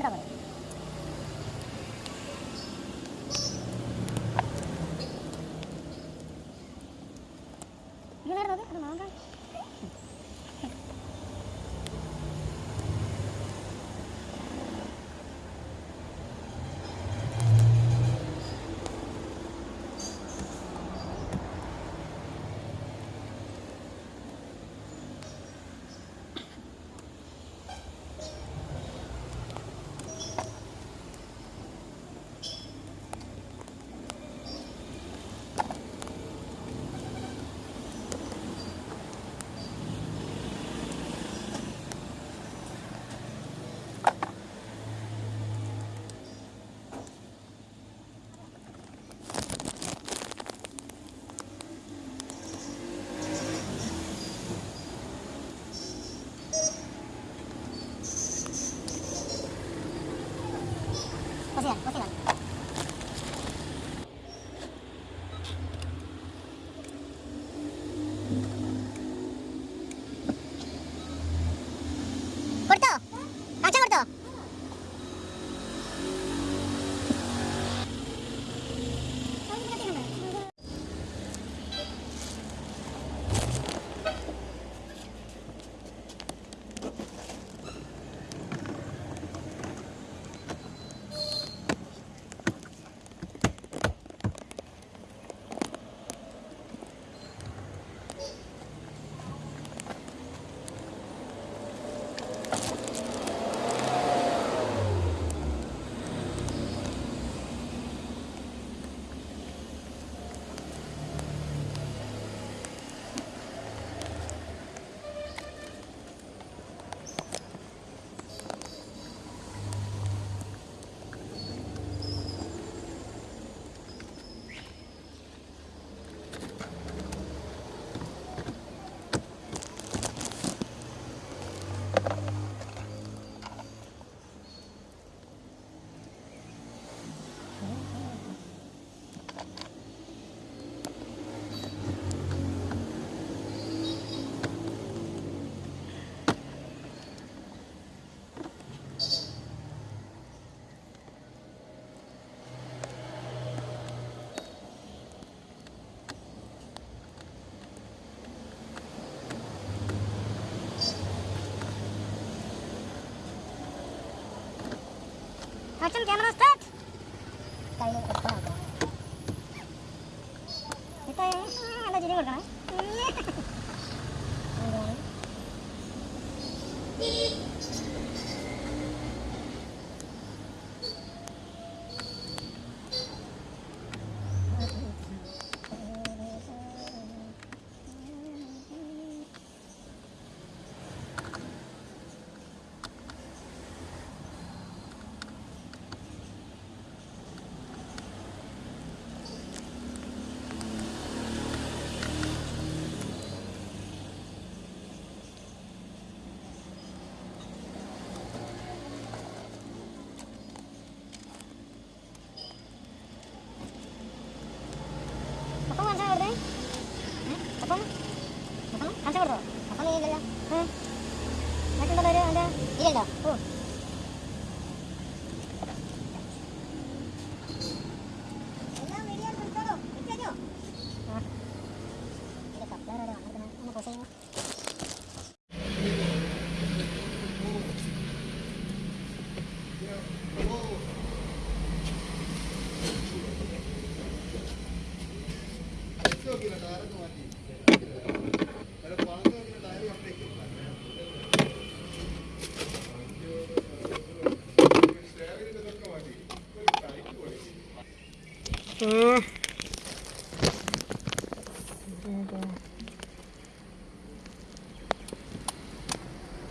quieta. せなの。macam gimana Kita ya. ah, ada jadi.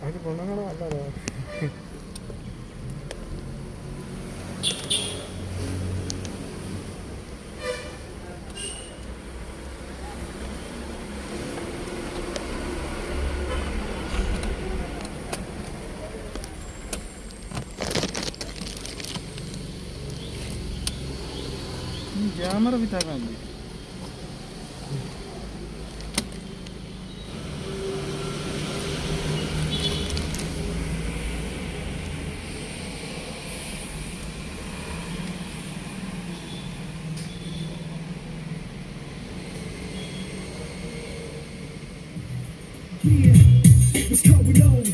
അതിന് ഗുണങ്ങളോ അല്ലതോ câmera, Vitagandi. Yeah, what's going on?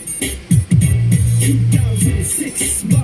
2006